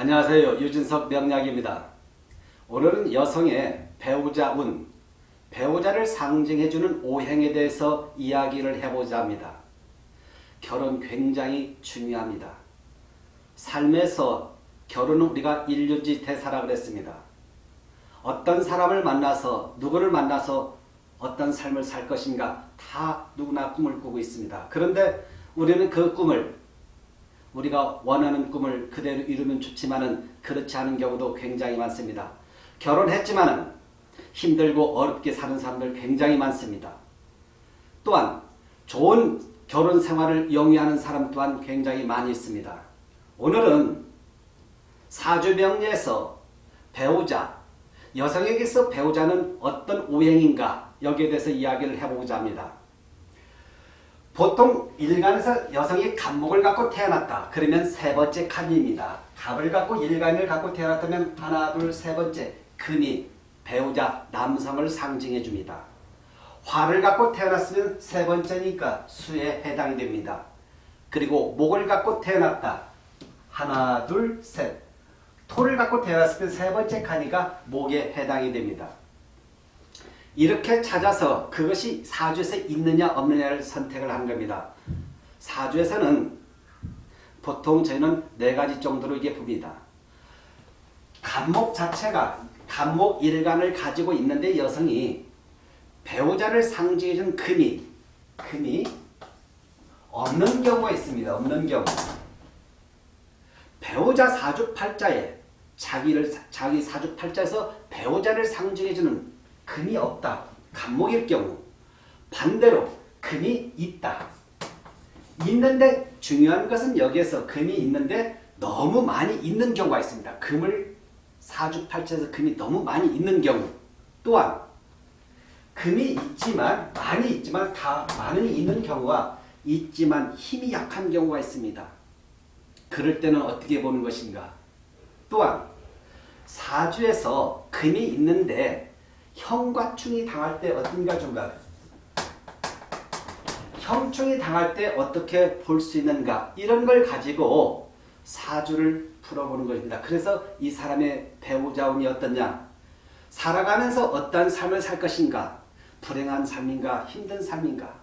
안녕하세요. 유진석 명약입니다. 오늘은 여성의 배우자 운, 배우자를 상징해주는 오행에 대해서 이야기를 해보자 합니다. 결혼 굉장히 중요합니다. 삶에서 결혼은 우리가 인륜지 대사라 그랬습니다. 어떤 사람을 만나서 누구를 만나서 어떤 삶을 살 것인가 다 누구나 꿈을 꾸고 있습니다. 그런데 우리는 그 꿈을 우리가 원하는 꿈을 그대로 이루면 좋지만은 그렇지 않은 경우도 굉장히 많습니다. 결혼했지만은 힘들고 어렵게 사는 사람들 굉장히 많습니다. 또한 좋은 결혼 생활을 영위하는 사람 또한 굉장히 많이 있습니다. 오늘은 사주명리에서 배우자, 여성에게서 배우자는 어떤 오행인가 여기에 대해서 이야기를 해보고자 합니다. 보통 일간에서 여성이 갑목을 갖고 태어났다. 그러면 세 번째 간입니다. 갑을 갖고 일간을 갖고 태어났다면 하나, 둘, 세 번째 금이 배우자 남성을 상징해 줍니다. 화를 갖고 태어났으면 세 번째니까 수에 해당이 됩니다. 그리고 목을 갖고 태어났다. 하나, 둘, 셋. 토를 갖고 태어났으면 세 번째 칸이가 목에 해당이 됩니다. 이렇게 찾아서 그것이 사주에서 있느냐 없느냐를 선택을 한 겁니다. 사주에서는 보통 저희는 네 가지 정도로 이게 봅니다. 간목 자체가 간목 일간을 가지고 있는데 여성이 배우자를 상징해준 금이 금이 없는 경우가 있습니다. 없는 경우 배우자 사주팔자에 자기를 자기 사주팔자에서 배우자를 상징해주는 금이 없다. 간목일 경우 반대로 금이 있다. 있는데 중요한 것은 여기에서 금이 있는데 너무 많이 있는 경우가 있습니다. 금을 사주팔자에서 금이 너무 많이 있는 경우 또한 금이 있지만 많이 있지만 다 많이 있는 경우와 있지만 힘이 약한 경우가 있습니다. 그럴 때는 어떻게 보는 것인가? 또한 사주에서 금이 있는데 형과 충이 당할 때 어떤가 좀가 형충이 당할 때 어떻게 볼 수 있는가? 이런 걸 가지고 사주를 풀어보는 것입니다. 그래서 이 사람의 배우자 운이 어떠냐? 살아가면서 어떤 삶을 살 것인가? 불행한 삶인가? 힘든 삶인가?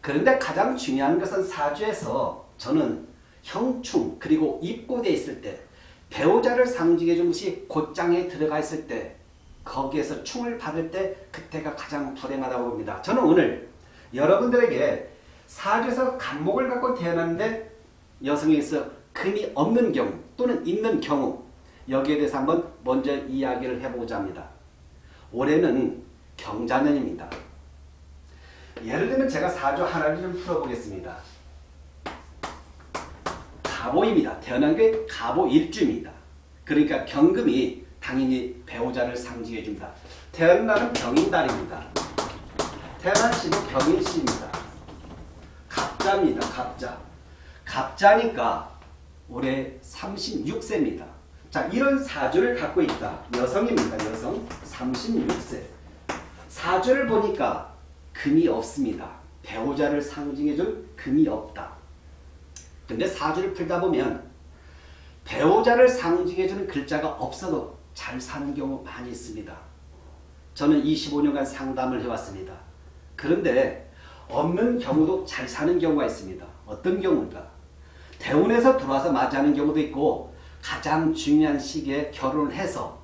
그런데 가장 중요한 것은 사주에서 저는 형충 그리고 입고되어 있을 때 배우자를 상징해 준 것이 곧장에 들어가 있을 때 거기에서 충을 받을 때 그때가 가장 불행하다고 봅니다. 저는 오늘 여러분들에게 사주에서 간목을 갖고 태어났는데 여성에서 금이 없는 경우 또는 있는 경우 여기에 대해서 한번 먼저 이야기를 해보고자 합니다. 올해는 경자년입니다. 예를 들면 제가 사주 하나를 좀 풀어보겠습니다. 가보입니다. 태어난 게 가보 일주입니다. 그러니까 경금이 당연히 배우자를 상징해 줍니다. 태어난 날은 병인달입니다. 태어난 시는 병인시입니다. 갑자입니다. 갑자. 갑자니까 올해 36세입니다. 자, 이런 사주를 갖고 있다. 여성입니다. 여성. 36세. 사주를 보니까 금이 없습니다. 배우자를 상징해줄 금이 없다. 근데 사주를 풀다 보면 배우자를 상징해주는 글자가 없어도 잘 사는 경우 많이 있습니다. 저는 25년간 상담을 해왔습니다. 그런데 없는 경우도 잘 사는 경우가 있습니다. 어떤 경우일까? 대운에서 들어와서 맞이하는 경우도 있고 가장 중요한 시기에 결혼을 해서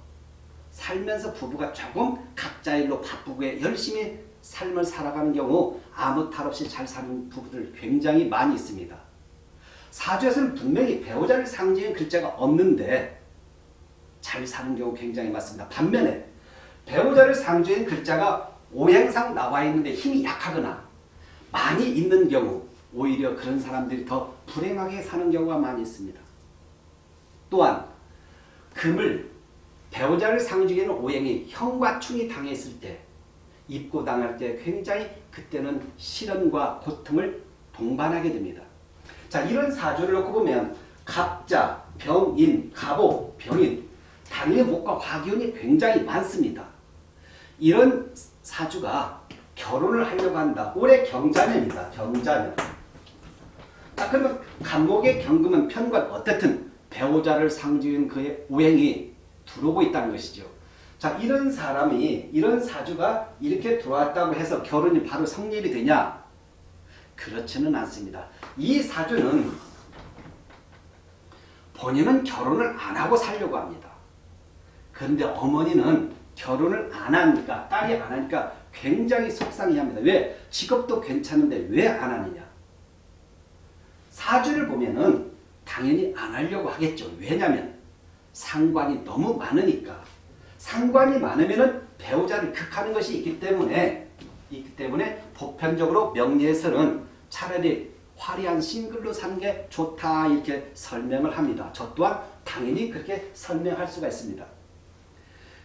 살면서 부부가 조금 각자 일로 바쁘게 열심히 삶을 살아가는 경우 아무 탈 없이 잘 사는 부부들 굉장히 많이 있습니다. 사주에서는 분명히 배우자를 상징하는 글자가 없는데 잘 사는 경우 굉장히 많습니다. 반면에 배우자를 상징하는 글자가 오행상 나와 있는데 힘이 약하거나 많이 있는 경우 오히려 그런 사람들이 더 불행하게 사는 경우가 많이 있습니다. 또한 금을 배우자를 상징하는 오행이 형과 충이 당했을 때 입고 당할 때 굉장히 그때는 시련과 고통을 동반하게 됩니다. 자 이런 사주를 놓고 보면 갑자, 병인, 갑오, 병인 당연히 목과 화기운이 굉장히 많습니다. 이런 사주가 결혼을 하려고 한다. 올해 경자년이다. 경자년. 자 그러면 간목의 경금은 편관 어떻든 배우자를 상징한 그의 오행이 들어오고 있다는 것이죠. 자 이런 사람이 이런 사주가 이렇게 들어왔다고 해서 결혼이 바로 성립이 되냐? 그렇지는 않습니다. 이 사주는 본인은 결혼을 안 하고 살려고 합니다. 그런데 어머니는 결혼을 안 하니까 딸이 안 하니까 굉장히 속상해합니다. 왜? 직업도 괜찮은데 왜 안 하느냐? 사주를 보면은 당연히 안 하려고 하겠죠. 왜냐하면 상관이 너무 많으니까. 상관이 많으면은 배우자를 극하는 것이 있기 때문에 있기 때문에 보편적으로 명리에서는 차라리 화려한 싱글로 사는 게 좋다 이렇게 설명을 합니다. 저 또한 당연히 그렇게 설명할 수가 있습니다.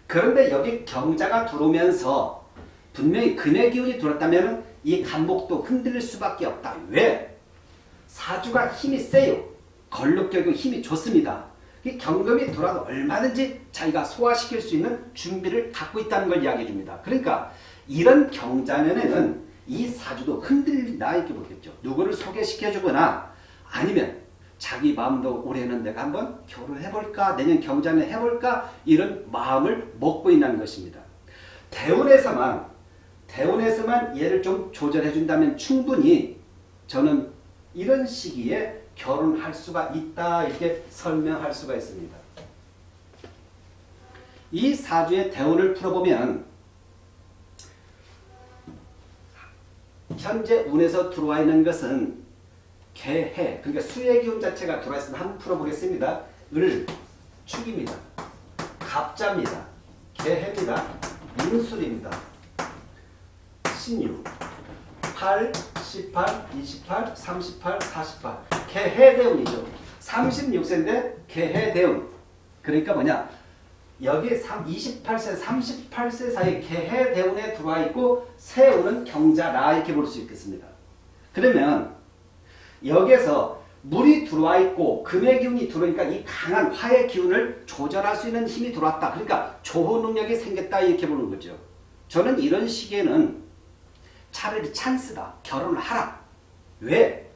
그런데 여기 경자가 들어오면서 분명히 금의 기운이 들었다면 이 간목도 흔들릴 수밖에 없다. 왜? 사주가 힘이 세요. 걸룩격이 힘이 좋습니다. 이 경금이 돌아도 얼마든지 자기가 소화시킬 수 있는 준비를 갖고 있다는 걸 이야기해 줍니다. 그러니까 이런 경자년에는 이 사주도 흔들린다 이렇게 보겠죠. 누구를 소개시켜 주거나 아니면 자기 마음도 올해는 내가 한번 결혼해볼까 내년 경자년 해볼까 이런 마음을 먹고 있는 것입니다. 대운에서만 대운에서만 얘를 좀 조절해 준다면 충분히 저는 이런 시기에 결혼할 수가 있다 이렇게 설명할 수가 있습니다. 이 사주의 대운을 풀어보면 현재 운에서 들어와 있는 것은 개해 그러니까 수의 기운 자체가 들어와 있으면 한번 풀어보겠습니다. 을 축입니다. 갑자입니다. 개해입니다. 인술입니다. 신유 8, 18, 28, 38, 48 개해대운이죠. 36세인데 개해대운 그러니까 뭐냐 여기 28세, 38세 사이 개해대운에 들어와 있고 세운은 경자라 이렇게 볼 수 있겠습니다. 그러면 여기에서 물이 들어와 있고 금의 기운이 들어오니까 이 강한 화의 기운을 조절할 수 있는 힘이 들어왔다. 그러니까 조호 능력이 생겼다 이렇게 보는 거죠. 저는 이런 시기에는 차라리 찬스다. 결혼을 하라. 왜?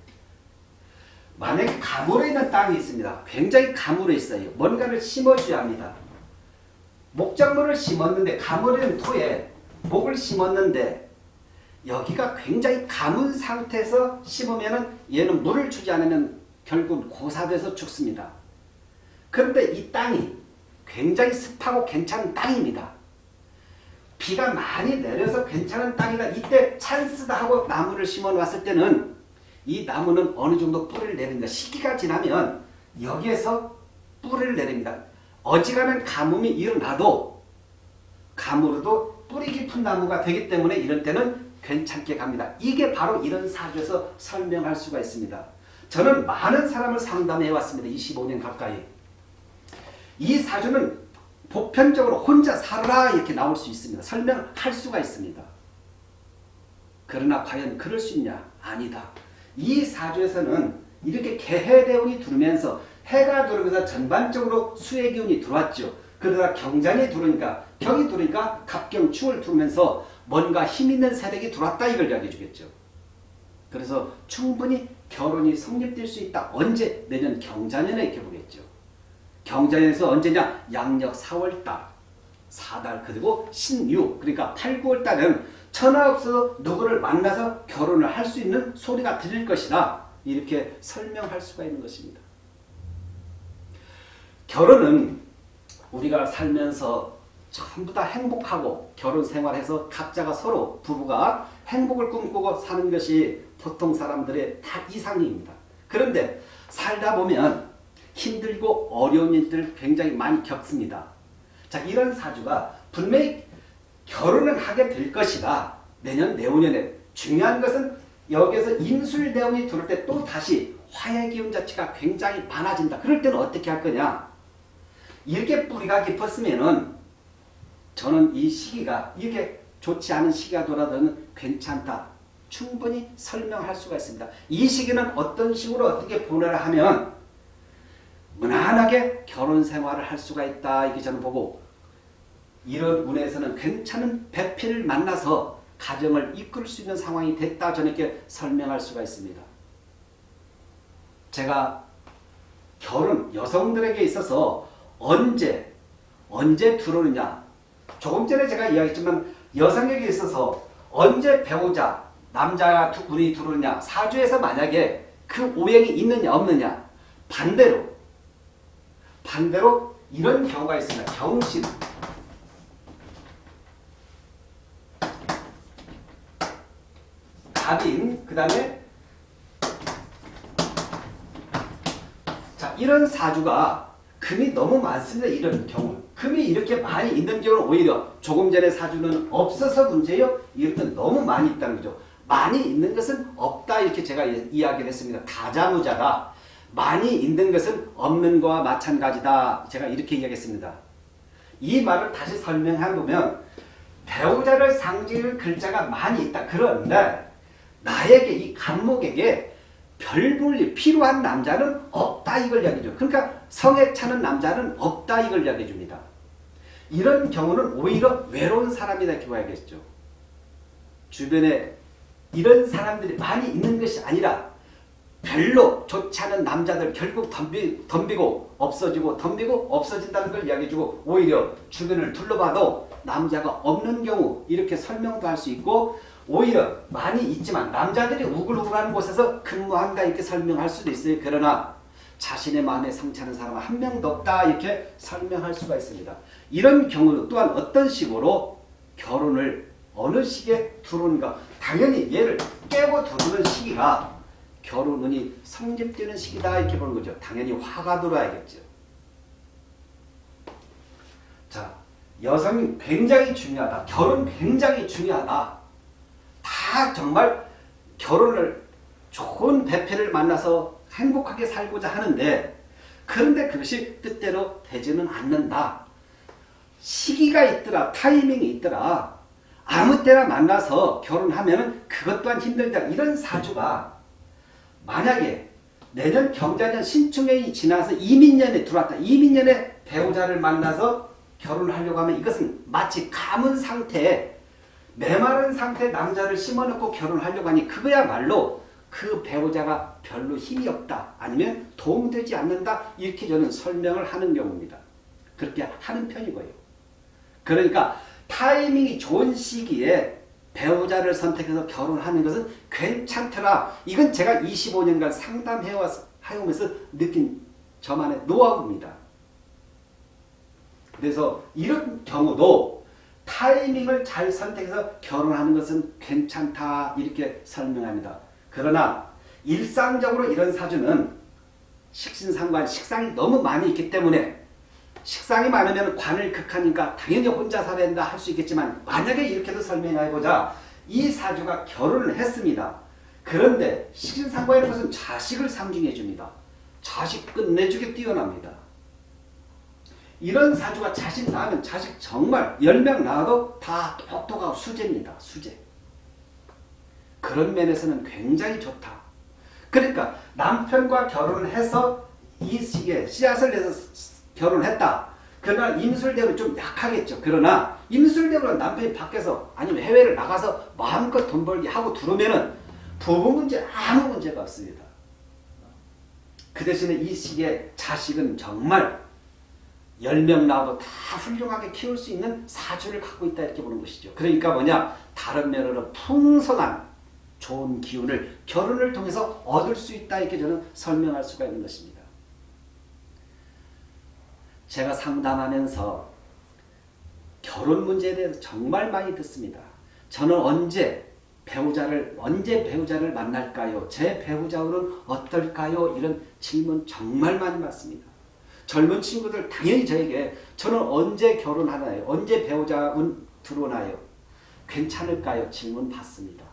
만약에 가물어 있는 땅이 있습니다. 굉장히 가물어 있어요. 뭔가를 심어줘야 합니다. 목작물을 심었는데 가물어 있는 토에 목을 심었는데 여기가 굉장히 가문 상태에서 심으면 얘는 물을 주지 않으면 결국 고사돼서 죽습니다. 그런데 이 땅이 굉장히 습하고 괜찮은 땅입니다. 비가 많이 내려서 괜찮은 땅이다. 이때 찬스다 하고 나무를 심어 놨을 때는 이 나무는 어느 정도 뿌리를 내립니다. 시기가 지나면 여기에서 뿌리를 내립니다. 어지간한 가뭄이 일어나도 가물어도 뿌리 깊은 나무가 되기 때문에 이런 때는 괜찮게 갑니다. 이게 바로 이런 사주에서 설명할 수가 있습니다. 저는 많은 사람을 상담해 왔습니다. 25년 가까이. 이 사주는 보편적으로 혼자 살아라 이렇게 나올 수 있습니다. 설명할 수가 있습니다. 그러나 과연 그럴 수 있냐? 아니다. 이 사주에서는 이렇게 개해대운이 들면서 해가 들어오면서 전반적으로 수의 기운이 들어왔죠. 그러다 경장이 들어오니까 경이 들어오니까 갑경충을 들면서 뭔가 힘있는 세력이 들어왔다 이걸 이야기해 주겠죠. 그래서 충분히 결혼이 성립될 수 있다. 언제? 내년 경자년에 이렇게 보겠죠. 경자년에서 언제냐? 양력 4월달, 4달 그리고 신유 그러니까 8, 9월달은 천하 없어 누구를 만나서 결혼을 할 수 있는 소리가 들릴 것이다. 이렇게 설명할 수가 있는 것입니다. 결혼은 우리가 살면서 전부 다 행복하고 결혼 생활해서 각자가 서로 부부가 행복을 꿈꾸고 사는 것이 보통 사람들의 다 이상입니다. 그런데 살다 보면 힘들고 어려운 일들 굉장히 많이 겪습니다. 자 이런 사주가 분명히 결혼을 하게 될 것이다. 내년 내후년에 중요한 것은 여기에서 인술대운이 들어올 때 또 다시 화의 기운 자체가 굉장히 많아진다. 그럴 때는 어떻게 할 거냐? 이렇게 뿌리가 깊었으면은 저는 이 시기가 이렇게 좋지 않은 시기가 돌아도 괜찮다. 충분히 설명할 수가 있습니다. 이 시기는 어떤 식으로 어떻게 보내라 하면 무난하게 결혼 생활을 할 수가 있다. 이게 저는 보고 이런 운에서는 괜찮은 배필을 만나서 가정을 이끌 수 있는 상황이 됐다. 저는 이렇게 설명할 수가 있습니다. 제가 결혼 여성들에게 있어서 언제 언제 들어오느냐. 조금 전에 제가 이야기했지만 여성에게 있어서 언제 배우자 남자 두 분이 들어오느냐. 사주에서 만약에 그 오행이 있느냐 없느냐. 반대로 반대로 이런 경우가 있습니다. 경신 갑인 그 다음에 자 이런 사주가 금이 너무 많습니다. 이런 경우 금이 이렇게 많이 있는 경우는 오히려 조금 전에 사주는 없어서 문제요. 이렇게 너무 많이 있다는 거죠. 많이 있는 것은 없다 이렇게 제가 이야기를 했습니다. 다자무자가 많이 있는 것은 없는 거와 마찬가지다. 제가 이렇게 이야기했습니다. 이 말을 다시 설명해 보면 배우자를 상징할 글자가 많이 있다. 그런데 나에게 이 간목에게 별볼일 필요한 남자는 없다 이걸 이야기죠. 그러니까 성에 차는 남자는 없다 이걸 이야기해 줍니다. 이런 경우는 오히려 외로운 사람이다 이렇게 봐야겠죠. 주변에 이런 사람들이 많이 있는 것이 아니라 별로 좋지 않은 남자들 결국 덤비, 덤비고 없어지고 덤비고 없어진다는 걸 이야기해주고 오히려 주변을 둘러봐도 남자가 없는 경우 이렇게 설명도 할 수 있고 오히려 많이 있지만 남자들이 우글우글하는 곳에서 근무한다 이렇게 설명할 수도 있어요. 그러나 자신의 마음에 상처하는 사람은 한 명도 없다 이렇게 설명할 수가 있습니다. 이런 경우 또한 어떤 식으로 결혼을 어느 시기에 두는가 당연히 얘를 깨고 두는 시기가 결혼운이 성립되는 시기다 이렇게 보는 거죠. 당연히 화가 들어야겠죠. 자, 여성이 굉장히 중요하다. 결혼 굉장히 중요하다. 다 정말 결혼을 좋은 배필을 만나서 행복하게 살고자 하는데 그런데 그것이 뜻대로 되지는 않는다. 시기가 있더라. 타이밍이 있더라. 아무 때나 만나서 결혼하면 그것 또한 힘들다. 이런 사주가 만약에 내년 경자년 신축년이 지나서 이민년에 들어왔다. 이민년에 배우자를 만나서 결혼을 하려고 하면 이것은 마치 가문 상태에 메마른 상태 남자를 심어놓고 결혼하려고 하니 그거야말로 그 배우자가 별로 힘이 없다. 아니면 도움되지 않는다. 이렇게 저는 설명을 하는 경우입니다. 그렇게 하는 편이고요. 그러니까 타이밍이 좋은 시기에 배우자를 선택해서 결혼하는 것은 괜찮더라. 이건 제가 25년간 상담해오면서 느낀 저만의 노하우입니다. 그래서 이런 경우도 타이밍을 잘 선택해서 결혼하는 것은 괜찮다 이렇게 설명합니다. 그러나 일상적으로 이런 사주는 식신상관 식상이 너무 많이 있기 때문에 식상이 많으면 관을 극하니까 당연히 혼자 살아야 된다 할 수 있겠지만 만약에 이렇게도 설명해보자 이 사주가 결혼을 했습니다. 그런데 식신상관이라는 것은 자식을 상징해 줍니다. 자식 끝내주게 뛰어납니다. 이런 사주가 자식 낳으면 자식 정말 10명 낳아도 다 똑똑하고 수제입니다. 수제. 그런 면에서는 굉장히 좋다. 그러니까 남편과 결혼을 해서 이 시기에 씨앗을 내서 결혼했다. 그러나 임술대로 좀 약하겠죠. 그러나 임술대로 남편이 밖에서 아니면 해외를 나가서 마음껏 돈 벌기 하고 들어오면은 부부 문제 아무 문제가 없습니다. 그 대신에 이 시기에 자식은 정말 10명 낳아도 다 훌륭하게 키울 수 있는 사주를 갖고 있다 이렇게 보는 것이죠. 그러니까 뭐냐 다른 면으로 풍성한 좋은 기운을 결혼을 통해서 얻을 수 있다 이렇게 저는 설명할 수가 있는 것입니다. 제가 상담하면서 결혼 문제에 대해서 정말 많이 듣습니다. 저는 언제 배우자를 언제 배우자를 만날까요? 제 배우자는 어떨까요? 이런 질문 정말 많이 받습니다. 젊은 친구들 당연히 저에게 저는 언제 결혼하나요? 언제 배우자분 들어오나요? 괜찮을까요? 질문 받습니다.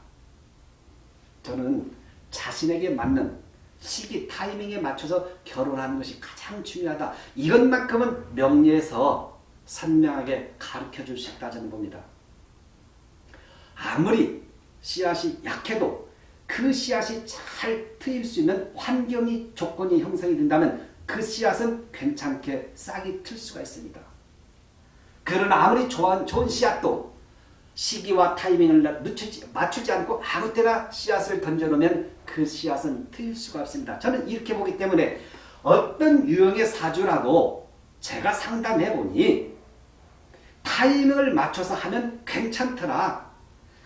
저는 자신에게 맞는 시기 타이밍에 맞춰서 결혼하는 것이 가장 중요하다. 이것만큼은 명리에서 선명하게 가르쳐 줄 수 있다 저는 봅니다. 아무리 씨앗이 약해도 그 씨앗이 잘 트일 수 있는 환경이 조건이 형성이 된다면 그 씨앗은 괜찮게 싹이 틀 수가 있습니다. 그러나 아무리 좋은, 좋은 씨앗도 시기와 타이밍을 늦추지, 맞추지 않고 아무 때나 씨앗을 던져놓으면 그 씨앗은 트일 수가 없습니다. 저는 이렇게 보기 때문에 어떤 유형의 사주라도 제가 상담해 보니 타이밍을 맞춰서 하면 괜찮더라.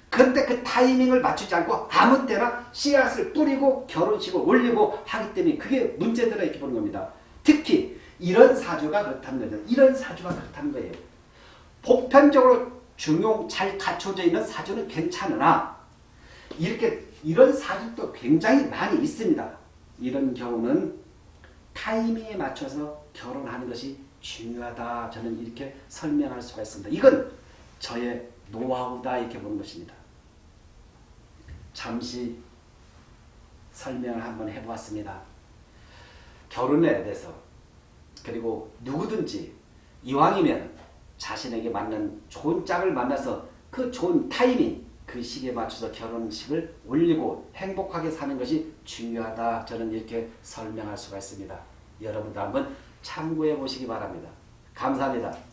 근데 그 타이밍을 맞추지 않고 아무 때나 씨앗을 뿌리고 결혼식을 올리고 하기 때문에 그게 문제들어 이렇게 보는 겁니다. 특히 이런 사주가 그렇다는 거죠. 이런 사주가 그렇다는 거예요. 보편적으로 중용 잘 갖춰져 있는 사주는 괜찮으나 이렇게 이런 사주도 굉장히 많이 있습니다. 이런 경우는 타이밍에 맞춰서 결혼하는 것이 중요하다. 저는 이렇게 설명할 수가 있습니다. 이건 저의 노하우다 이렇게 보는 것입니다. 잠시 설명을 한번 해보았습니다. 결혼에 대해서 그리고 누구든지 이왕이면 자신에게 맞는 좋은 짝을 만나서 그 좋은 타이밍 그 시기에 맞춰서 결혼식을 올리고 행복하게 사는 것이 중요하다 저는 이렇게 설명할 수가 있습니다. 여러분도 한번 참고해 보시기 바랍니다. 감사합니다.